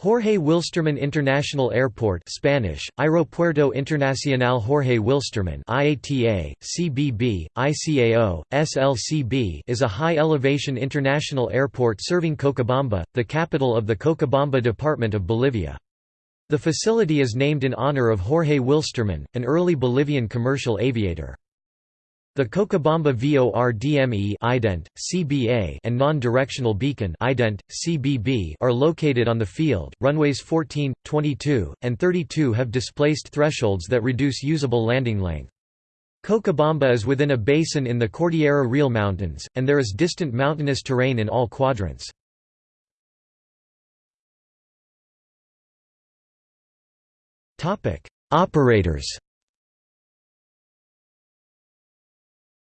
Jorge Wilstermann International Airport Spanish, Aeropuerto Internacional Jorge Wilstermann IATA, CBB, ICAO, SLCB is a high-elevation international airport serving Cochabamba, the capital of the Cochabamba department of Bolivia. The facility is named in honor of Jorge Wilstermann, an early Bolivian commercial aviator. The Cochabamba VORDME ident, CBA and non-directional beacon ident, CBB are located on the field. Runways 14, 22, and 32 have displaced thresholds that reduce usable landing length. Cochabamba is within a basin in the Cordillera Real Mountains, and there is distant mountainous terrain in all quadrants. Operators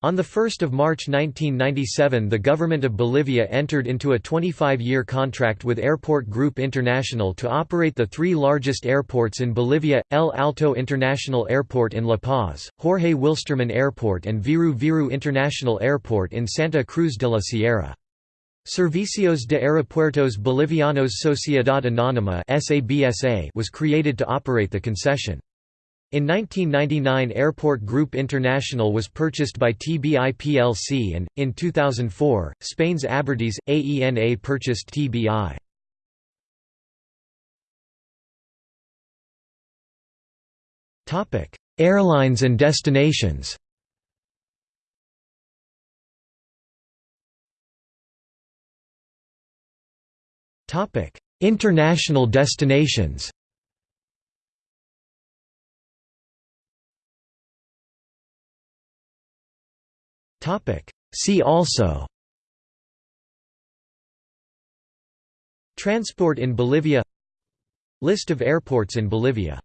On 1 March 1997 the government of Bolivia entered into a 25-year contract with Airport Group International to operate the three largest airports in Bolivia, El Alto International Airport in La Paz, Jorge Wilstermann Airport and Viru Viru International Airport in Santa Cruz de la Sierra. Servicios de Aeropuertos Bolivianos Sociedad Anónima was created to operate the concession. In 1999 Airport Group International was purchased by TBI plc and, in 2004, Spain's Abertis, AENA purchased TBI. Airlines and destinations International destinations See also. Transport in Bolivia. List of airports in Bolivia